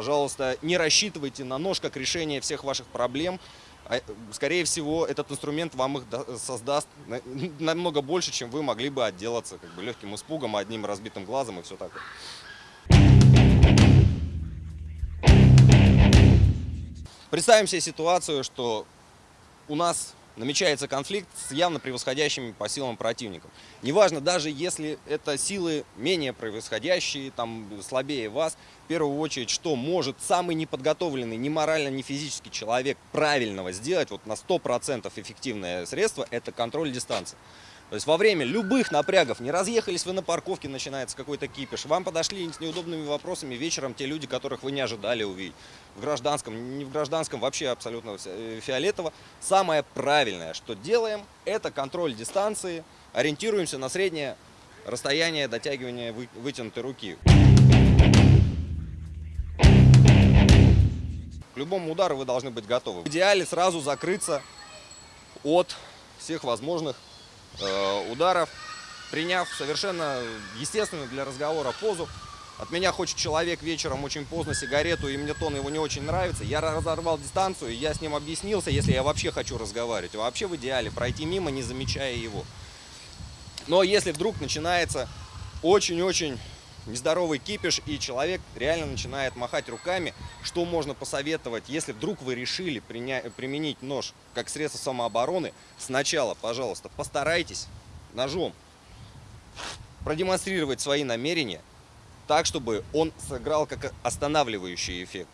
пожалуйста, не рассчитывайте на нож как решение всех ваших проблем. А, скорее всего, этот инструмент вам их создаст намного больше, чем вы могли бы отделаться как бы, легким испугом, одним разбитым глазом и все такое. Представим себе ситуацию, что у нас намечается конфликт с явно превосходящими по силам противником. Неважно, даже если это силы менее превосходящие, там, слабее вас, в первую очередь, что может самый неподготовленный ни морально, ни физически человек правильного сделать, вот на 100% эффективное средство, это контроль дистанции. То есть во время любых напрягов, не разъехались вы на парковке, начинается какой-то кипиш, вам подошли с неудобными вопросами вечером те люди, которых вы не ожидали увидеть. В гражданском, не в гражданском, вообще абсолютно э, фиолетово. Самое правильное, что делаем, это контроль дистанции, ориентируемся на среднее расстояние дотягивания вытянутой руки. К любому удару вы должны быть готовы. В идеале сразу закрыться от всех возможных Э, ударов, приняв совершенно естественную для разговора позу. От меня хочет человек вечером очень поздно сигарету, и мне тон его не очень нравится. Я разорвал дистанцию, я с ним объяснился, если я вообще хочу разговаривать. Вообще в идеале пройти мимо, не замечая его. Но если вдруг начинается очень-очень нездоровый кипиш, и человек реально начинает махать руками. Что можно посоветовать, если вдруг вы решили применить нож как средство самообороны, сначала, пожалуйста, постарайтесь ножом продемонстрировать свои намерения так, чтобы он сыграл как останавливающий эффект.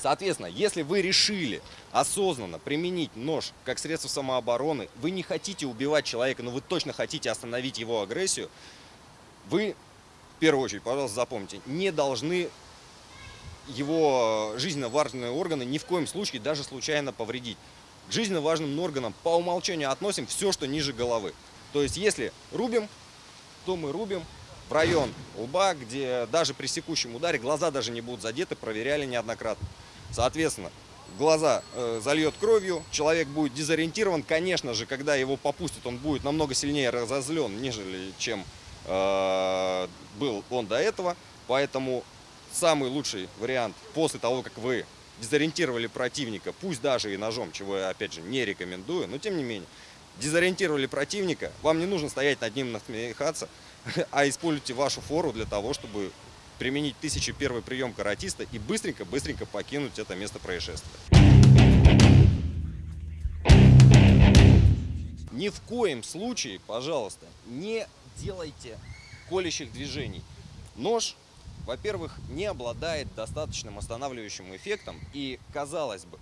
Соответственно, если вы решили осознанно применить нож как средство самообороны, вы не хотите убивать человека, но вы точно хотите остановить его агрессию, вы, в первую очередь, пожалуйста, запомните, не должны его жизненно важные органы ни в коем случае даже случайно повредить. К жизненно важным органам по умолчанию относим все, что ниже головы. То есть, если рубим, то мы рубим в район лба, где даже при секущем ударе глаза даже не будут задеты, проверяли неоднократно. Соответственно, глаза э, зальет кровью, человек будет дезориентирован. Конечно же, когда его попустят, он будет намного сильнее разозлен, нежели чем э, был он до этого. Поэтому самый лучший вариант после того, как вы дезориентировали противника, пусть даже и ножом, чего я опять же не рекомендую, но тем не менее, дезориентировали противника, вам не нужно стоять над ним насмехаться, а используйте вашу фору для того, чтобы применить тысячу первый прием каратиста и быстренько-быстренько покинуть это место происшествия. Ни в коем случае, пожалуйста, не делайте колющих движений. Нож, во-первых, не обладает достаточным останавливающим эффектом и, казалось бы,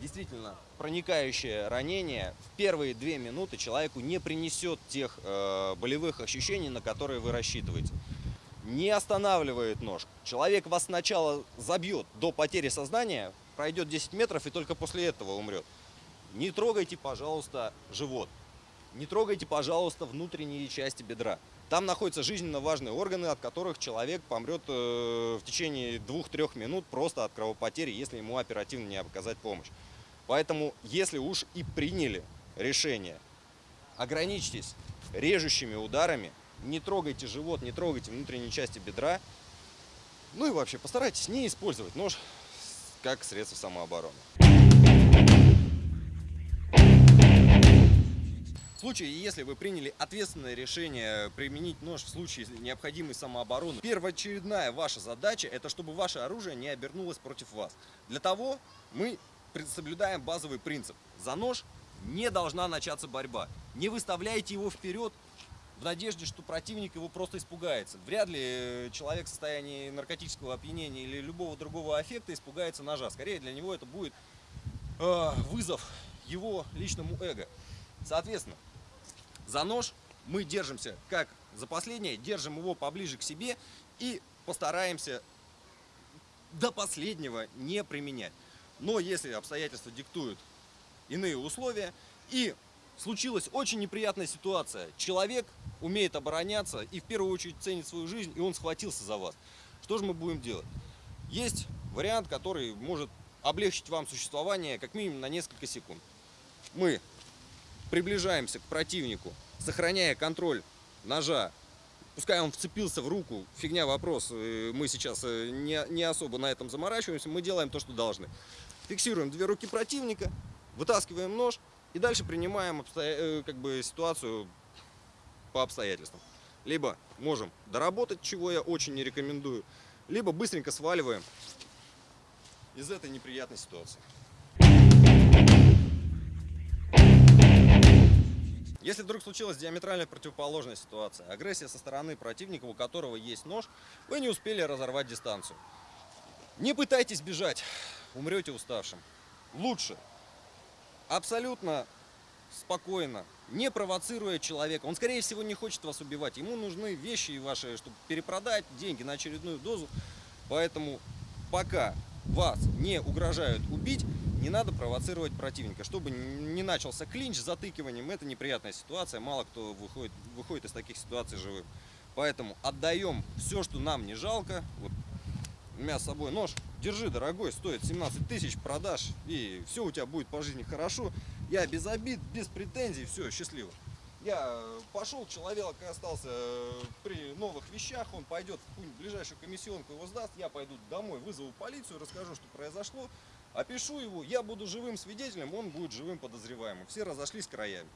действительно проникающее ранение в первые две минуты человеку не принесет тех э, болевых ощущений, на которые вы рассчитываете не останавливает нож. Человек вас сначала забьет до потери сознания, пройдет 10 метров и только после этого умрет. Не трогайте, пожалуйста, живот. Не трогайте, пожалуйста, внутренние части бедра. Там находятся жизненно важные органы, от которых человек помрет э, в течение 2-3 минут просто от кровопотери, если ему оперативно не оказать помощь. Поэтому, если уж и приняли решение, ограничьтесь режущими ударами, не трогайте живот, не трогайте внутренние части бедра. Ну и вообще постарайтесь не использовать нож как средство самообороны. В случае, если вы приняли ответственное решение применить нож в случае необходимой самообороны, первоочередная ваша задача – это чтобы ваше оружие не обернулось против вас. Для того мы соблюдаем базовый принцип. За нож не должна начаться борьба. Не выставляйте его вперед, в надежде, что противник его просто испугается. Вряд ли э, человек в состоянии наркотического опьянения или любого другого аффекта испугается ножа. Скорее для него это будет э, вызов его личному эго. Соответственно, за нож мы держимся как за последнее, держим его поближе к себе и постараемся до последнего не применять. Но если обстоятельства диктуют иные условия и случилась очень неприятная ситуация. Человек умеет обороняться и в первую очередь ценит свою жизнь, и он схватился за вас. Что же мы будем делать? Есть вариант, который может облегчить вам существование как минимум на несколько секунд. Мы приближаемся к противнику, сохраняя контроль ножа Пускай он вцепился в руку, фигня вопрос, э, мы сейчас э, не, не особо на этом заморачиваемся, мы делаем то, что должны. Фиксируем две руки противника, вытаскиваем нож и дальше принимаем э, как бы, ситуацию по обстоятельствам. Либо можем доработать, чего я очень не рекомендую, либо быстренько сваливаем из этой неприятной ситуации. Если вдруг случилась диаметрально противоположная ситуация, агрессия со стороны противника, у которого есть нож, вы не успели разорвать дистанцию. Не пытайтесь бежать, умрете уставшим. Лучше абсолютно спокойно, не провоцируя человека. Он, скорее всего, не хочет вас убивать. Ему нужны вещи ваши, чтобы перепродать деньги на очередную дозу. Поэтому пока вас не угрожают убить, не надо провоцировать противника. Чтобы не начался клинч с затыкиванием, это неприятная ситуация. Мало кто выходит, выходит из таких ситуаций живым. Поэтому отдаем все, что нам не жалко. Вот у меня с собой нож. Держи, дорогой, стоит 17 тысяч, продашь, и все у тебя будет по жизни хорошо. Я без обид, без претензий, все, счастливо. Я пошел, человек остался э, при новых вещах, он пойдет в ближайшую комиссионку, его сдаст, я пойду домой, вызову полицию, расскажу, что произошло, опишу его, я буду живым свидетелем, он будет живым подозреваемым. Все разошлись краями.